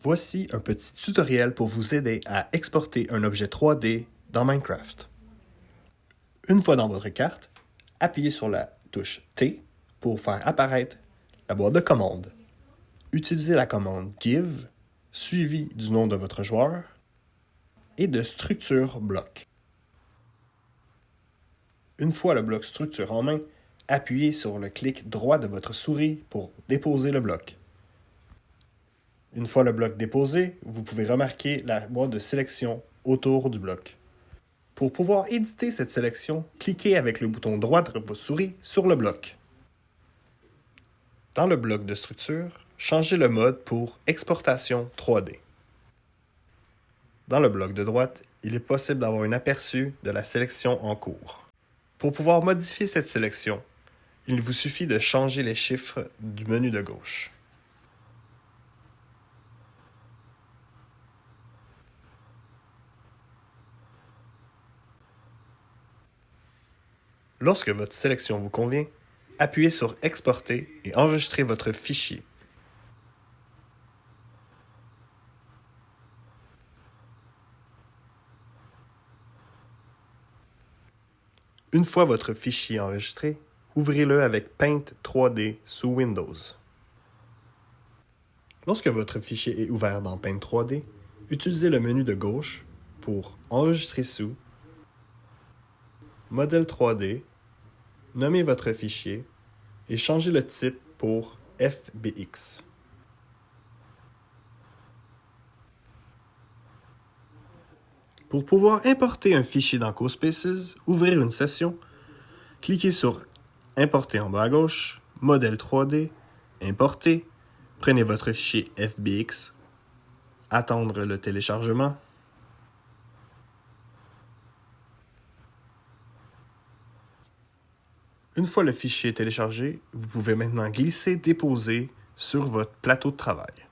Voici un petit tutoriel pour vous aider à exporter un objet 3D dans Minecraft. Une fois dans votre carte, appuyez sur la touche T pour faire apparaître la boîte de commande. Utilisez la commande Give, suivi du nom de votre joueur, et de structure bloc. Une fois le bloc structure en main, appuyez sur le clic droit de votre souris pour déposer le bloc. Une fois le bloc déposé, vous pouvez remarquer la boîte de sélection autour du bloc. Pour pouvoir éditer cette sélection, cliquez avec le bouton droit de votre souris sur le bloc. Dans le bloc de structure, changez le mode pour Exportation 3D. Dans le bloc de droite, il est possible d'avoir un aperçu de la sélection en cours. Pour pouvoir modifier cette sélection, il vous suffit de changer les chiffres du menu de gauche. Lorsque votre sélection vous convient, appuyez sur Exporter et enregistrez votre fichier. Une fois votre fichier enregistré, ouvrez-le avec Paint 3D sous Windows. Lorsque votre fichier est ouvert dans Paint 3D, utilisez le menu de gauche pour Enregistrer sous Modèle 3D, nommez votre fichier et changez le type pour FBX. Pour pouvoir importer un fichier dans CoSpaces, ouvrir une session, cliquez sur Importer en bas à gauche, Modèle 3D, Importer, prenez votre fichier FBX, attendre le téléchargement, Une fois le fichier téléchargé, vous pouvez maintenant glisser Déposer sur votre plateau de travail.